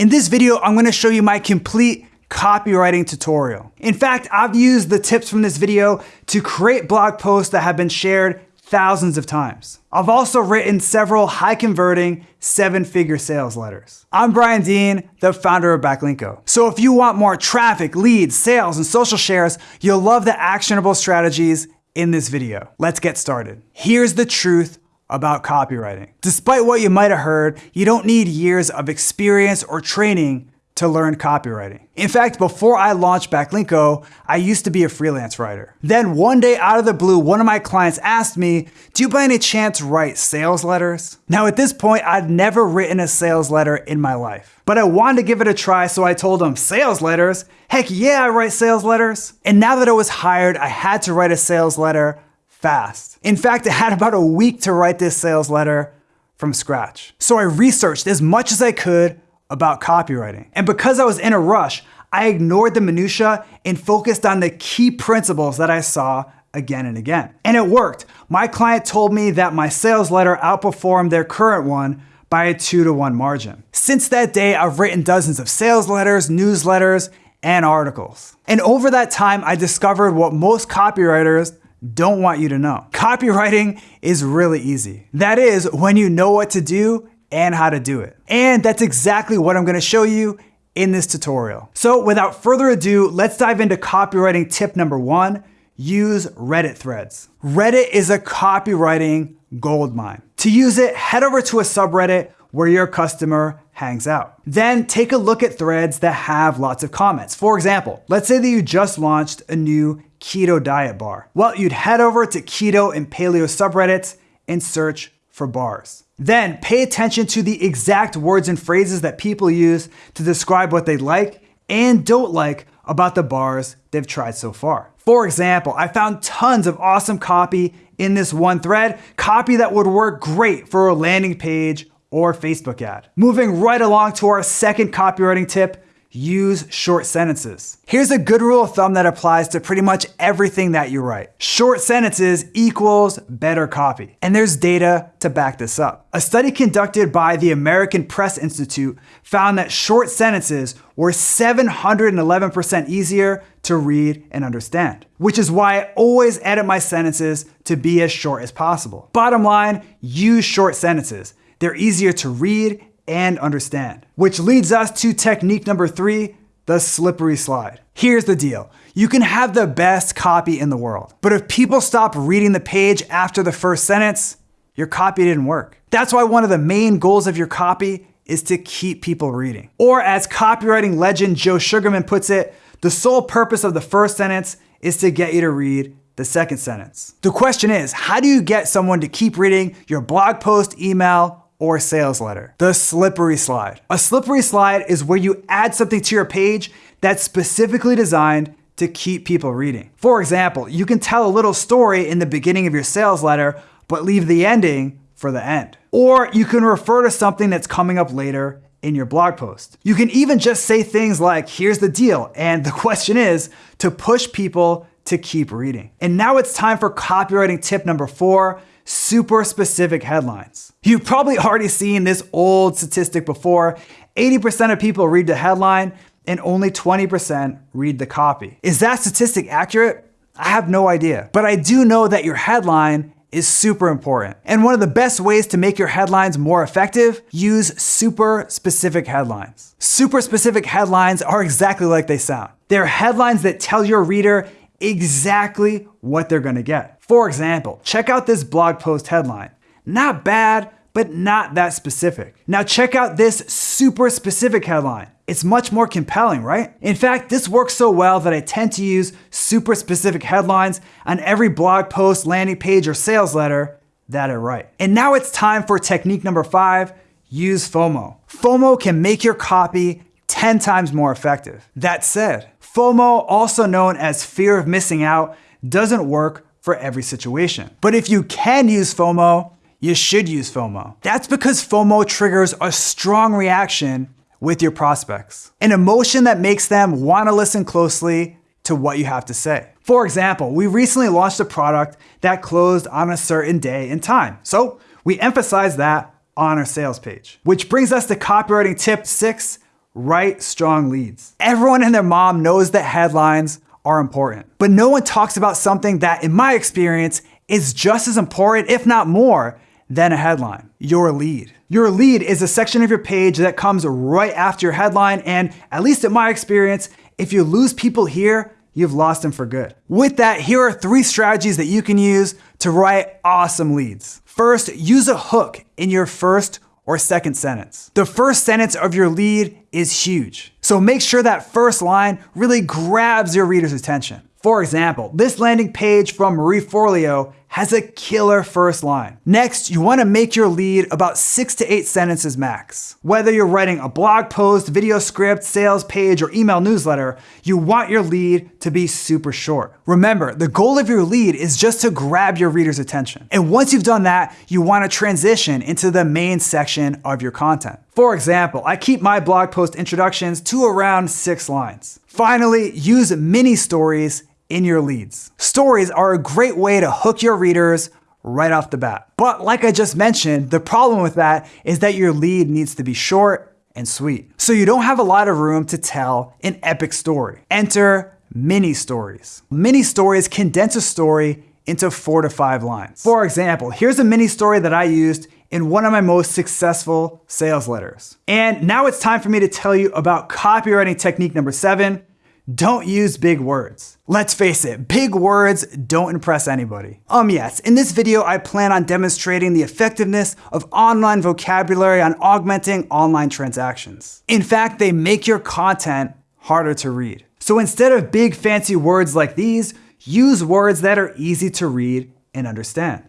In this video, I'm gonna show you my complete copywriting tutorial. In fact, I've used the tips from this video to create blog posts that have been shared thousands of times. I've also written several high converting seven figure sales letters. I'm Brian Dean, the founder of Backlinko. So if you want more traffic, leads, sales, and social shares, you'll love the actionable strategies in this video. Let's get started. Here's the truth about copywriting. Despite what you might have heard, you don't need years of experience or training to learn copywriting. In fact, before I launched Backlinko, I used to be a freelance writer. Then one day out of the blue, one of my clients asked me, do you by any chance write sales letters? Now at this point, I'd never written a sales letter in my life, but I wanted to give it a try. So I told him sales letters. Heck yeah, I write sales letters. And now that I was hired, I had to write a sales letter fast. In fact, I had about a week to write this sales letter from scratch. So I researched as much as I could about copywriting. And because I was in a rush, I ignored the minutia and focused on the key principles that I saw again and again. And it worked. My client told me that my sales letter outperformed their current one by a two to one margin. Since that day, I've written dozens of sales letters, newsletters, and articles. And over that time, I discovered what most copywriters don't want you to know. Copywriting is really easy. That is when you know what to do and how to do it. And that's exactly what I'm gonna show you in this tutorial. So without further ado, let's dive into copywriting tip number one, use Reddit threads. Reddit is a copywriting goldmine. To use it, head over to a subreddit where your customer hangs out. Then take a look at threads that have lots of comments. For example, let's say that you just launched a new keto diet bar. Well, you'd head over to keto and paleo subreddits and search for bars. Then pay attention to the exact words and phrases that people use to describe what they like and don't like about the bars they've tried so far. For example, I found tons of awesome copy in this one thread, copy that would work great for a landing page or Facebook ad. Moving right along to our second copywriting tip, use short sentences. Here's a good rule of thumb that applies to pretty much everything that you write. Short sentences equals better copy. And there's data to back this up. A study conducted by the American Press Institute found that short sentences were 711% easier to read and understand, which is why I always edit my sentences to be as short as possible. Bottom line, use short sentences. They're easier to read and understand. Which leads us to technique number three, the slippery slide. Here's the deal. You can have the best copy in the world, but if people stop reading the page after the first sentence, your copy didn't work. That's why one of the main goals of your copy is to keep people reading. Or as copywriting legend Joe Sugarman puts it, the sole purpose of the first sentence is to get you to read the second sentence. The question is, how do you get someone to keep reading your blog post, email, or sales letter. The slippery slide. A slippery slide is where you add something to your page that's specifically designed to keep people reading. For example, you can tell a little story in the beginning of your sales letter, but leave the ending for the end. Or you can refer to something that's coming up later in your blog post. You can even just say things like, here's the deal. And the question is to push people to keep reading. And now it's time for copywriting tip number four, super specific headlines. You've probably already seen this old statistic before. 80% of people read the headline and only 20% read the copy. Is that statistic accurate? I have no idea. But I do know that your headline is super important. And one of the best ways to make your headlines more effective, use super specific headlines. Super specific headlines are exactly like they sound. They're headlines that tell your reader exactly what they're gonna get. For example, check out this blog post headline. Not bad, but not that specific. Now check out this super specific headline. It's much more compelling, right? In fact, this works so well that I tend to use super specific headlines on every blog post, landing page, or sales letter that I write. And now it's time for technique number five, use FOMO. FOMO can make your copy 10 times more effective. That said, FOMO, also known as fear of missing out, doesn't work for every situation. But if you can use FOMO, you should use FOMO. That's because FOMO triggers a strong reaction with your prospects, an emotion that makes them want to listen closely to what you have to say. For example, we recently launched a product that closed on a certain day and time. So we emphasize that on our sales page. Which brings us to copywriting tip six, write strong leads. Everyone and their mom knows that headlines are important, but no one talks about something that, in my experience, is just as important, if not more, than a headline, your lead. Your lead is a section of your page that comes right after your headline, and at least in my experience, if you lose people here, you've lost them for good. With that, here are three strategies that you can use to write awesome leads. First, use a hook in your first or second sentence. The first sentence of your lead is huge. So make sure that first line really grabs your reader's attention. For example, this landing page from Marie Forleo has a killer first line. Next, you wanna make your lead about six to eight sentences max. Whether you're writing a blog post, video script, sales page, or email newsletter, you want your lead to be super short. Remember, the goal of your lead is just to grab your reader's attention. And once you've done that, you wanna transition into the main section of your content. For example, I keep my blog post introductions to around six lines. Finally, use mini stories in your leads. Stories are a great way to hook your readers right off the bat. But like I just mentioned, the problem with that is that your lead needs to be short and sweet. So you don't have a lot of room to tell an epic story. Enter mini stories. Mini stories condense a story into four to five lines. For example, here's a mini story that I used in one of my most successful sales letters. And now it's time for me to tell you about copywriting technique number seven, don't use big words. Let's face it, big words don't impress anybody. Um yes, in this video I plan on demonstrating the effectiveness of online vocabulary on augmenting online transactions. In fact, they make your content harder to read. So instead of big fancy words like these, use words that are easy to read and understand.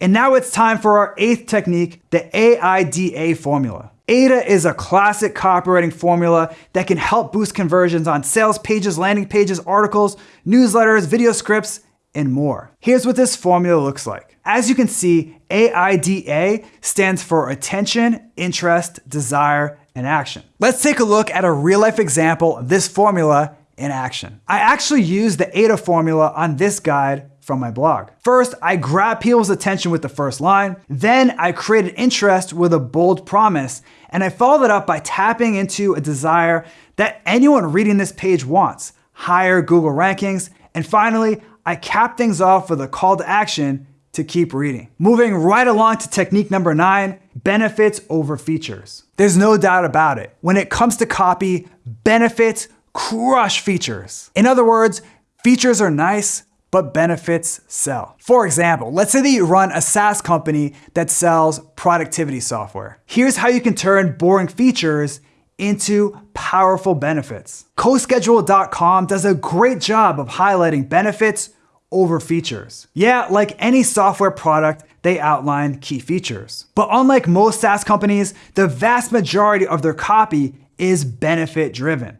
And now it's time for our eighth technique, the AIDA formula. AIDA is a classic copywriting formula that can help boost conversions on sales pages, landing pages, articles, newsletters, video scripts, and more. Here's what this formula looks like. As you can see, AIDA stands for attention, interest, desire, and action. Let's take a look at a real life example of this formula in action. I actually used the AIDA formula on this guide from my blog. First, I grab people's attention with the first line. Then I created interest with a bold promise. And I followed it up by tapping into a desire that anyone reading this page wants, higher Google rankings. And finally, I cap things off with a call to action to keep reading. Moving right along to technique number nine, benefits over features. There's no doubt about it. When it comes to copy, benefits crush features. In other words, features are nice, but benefits sell. For example, let's say that you run a SaaS company that sells productivity software. Here's how you can turn boring features into powerful benefits. CoSchedule.com does a great job of highlighting benefits over features. Yeah, like any software product, they outline key features. But unlike most SaaS companies, the vast majority of their copy is benefit driven.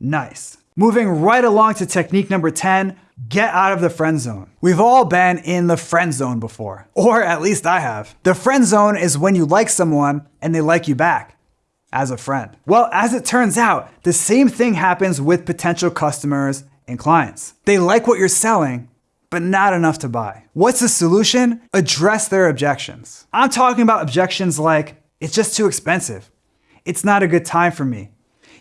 Nice. Moving right along to technique number 10, Get out of the friend zone. We've all been in the friend zone before, or at least I have. The friend zone is when you like someone and they like you back as a friend. Well, as it turns out, the same thing happens with potential customers and clients. They like what you're selling, but not enough to buy. What's the solution? Address their objections. I'm talking about objections like, it's just too expensive. It's not a good time for me.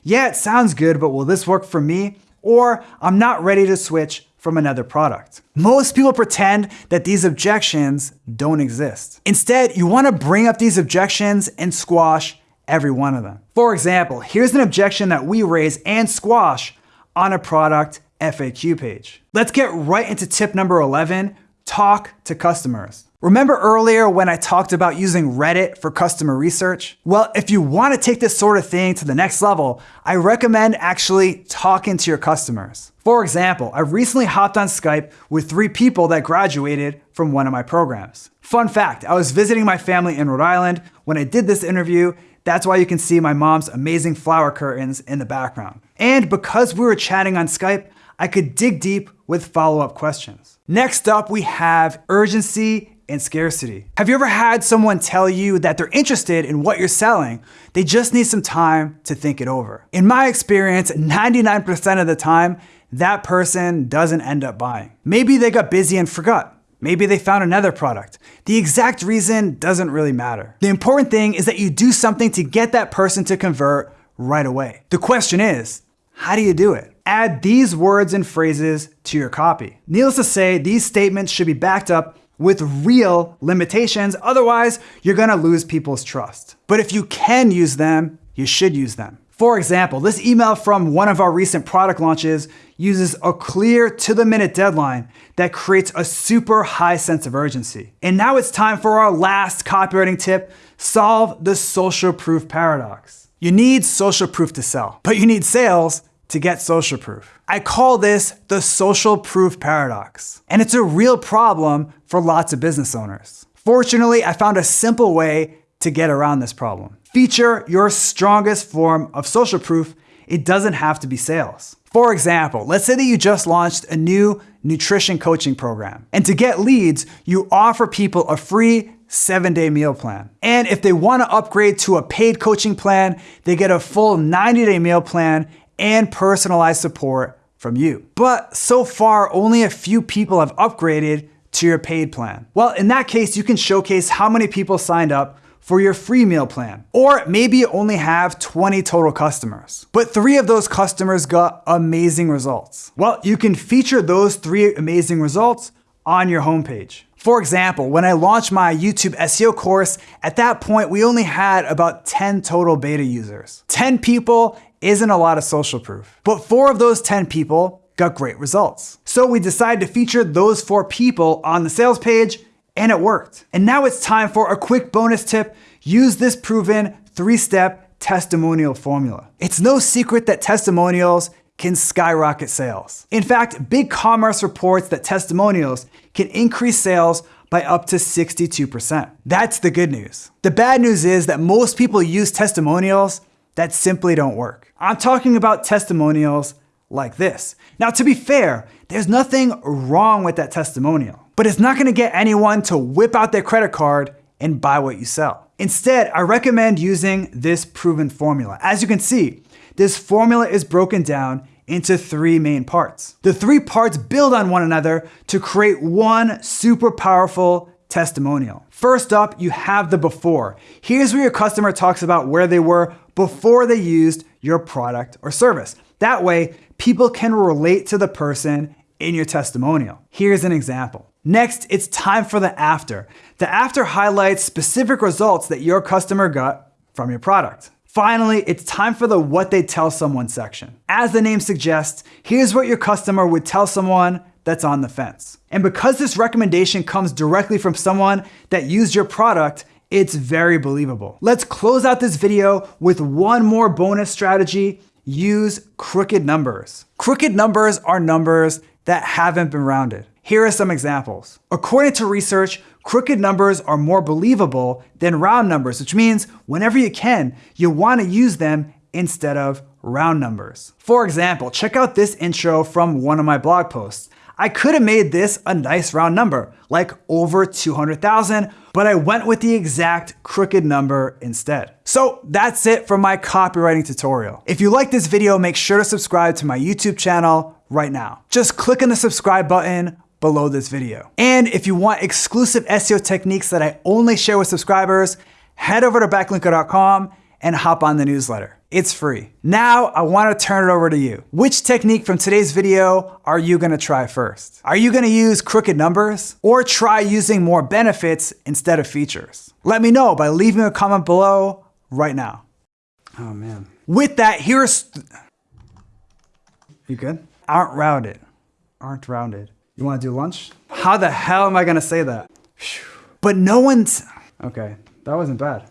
Yeah, it sounds good, but will this work for me? Or I'm not ready to switch from another product. Most people pretend that these objections don't exist. Instead, you wanna bring up these objections and squash every one of them. For example, here's an objection that we raise and squash on a product FAQ page. Let's get right into tip number 11, talk to customers. Remember earlier when I talked about using Reddit for customer research? Well, if you want to take this sort of thing to the next level, I recommend actually talking to your customers. For example, I recently hopped on Skype with three people that graduated from one of my programs. Fun fact, I was visiting my family in Rhode Island when I did this interview. That's why you can see my mom's amazing flower curtains in the background. And because we were chatting on Skype, I could dig deep with follow-up questions. Next up, we have urgency and scarcity. Have you ever had someone tell you that they're interested in what you're selling? They just need some time to think it over. In my experience, 99% of the time, that person doesn't end up buying. Maybe they got busy and forgot. Maybe they found another product. The exact reason doesn't really matter. The important thing is that you do something to get that person to convert right away. The question is, how do you do it? Add these words and phrases to your copy. Needless to say, these statements should be backed up with real limitations, otherwise, you're gonna lose people's trust. But if you can use them, you should use them. For example, this email from one of our recent product launches uses a clear to the minute deadline that creates a super high sense of urgency. And now it's time for our last copywriting tip, solve the social proof paradox. You need social proof to sell, but you need sales to get social proof. I call this the social proof paradox, and it's a real problem for lots of business owners. Fortunately, I found a simple way to get around this problem. Feature your strongest form of social proof. It doesn't have to be sales. For example, let's say that you just launched a new nutrition coaching program. And to get leads, you offer people a free seven day meal plan. And if they wanna upgrade to a paid coaching plan, they get a full 90 day meal plan and personalized support from you. But so far, only a few people have upgraded to your paid plan. Well, in that case, you can showcase how many people signed up for your free meal plan. Or maybe you only have 20 total customers, but three of those customers got amazing results. Well, you can feature those three amazing results on your homepage. For example, when I launched my YouTube SEO course, at that point, we only had about 10 total beta users. 10 people isn't a lot of social proof, but four of those 10 people got great results. So we decided to feature those four people on the sales page and it worked. And now it's time for a quick bonus tip. Use this proven three-step testimonial formula. It's no secret that testimonials can skyrocket sales. In fact, BigCommerce reports that testimonials can increase sales by up to 62%. That's the good news. The bad news is that most people use testimonials that simply don't work. I'm talking about testimonials like this. Now, to be fair, there's nothing wrong with that testimonial, but it's not gonna get anyone to whip out their credit card and buy what you sell. Instead, I recommend using this proven formula. As you can see, this formula is broken down into three main parts. The three parts build on one another to create one super powerful testimonial. First up, you have the before. Here's where your customer talks about where they were before they used your product or service. That way, people can relate to the person in your testimonial. Here's an example. Next, it's time for the after. The after highlights specific results that your customer got from your product. Finally, it's time for the what they tell someone section. As the name suggests, here's what your customer would tell someone that's on the fence. And because this recommendation comes directly from someone that used your product, it's very believable. Let's close out this video with one more bonus strategy use crooked numbers. Crooked numbers are numbers that haven't been rounded. Here are some examples. According to research, crooked numbers are more believable than round numbers, which means whenever you can, you wanna use them instead of round numbers. For example, check out this intro from one of my blog posts. I could have made this a nice round number, like over 200,000, but I went with the exact crooked number instead. So that's it for my copywriting tutorial. If you like this video, make sure to subscribe to my YouTube channel right now. Just click on the subscribe button below this video. And if you want exclusive SEO techniques that I only share with subscribers, head over to backlinko.com and hop on the newsletter. It's free. Now I wanna turn it over to you. Which technique from today's video are you gonna try first? Are you gonna use crooked numbers or try using more benefits instead of features? Let me know by leaving a comment below right now. Oh man. With that, here's, you good? Aren't rounded, aren't rounded. You wanna do lunch? How the hell am I gonna say that? But no one's, okay, that wasn't bad.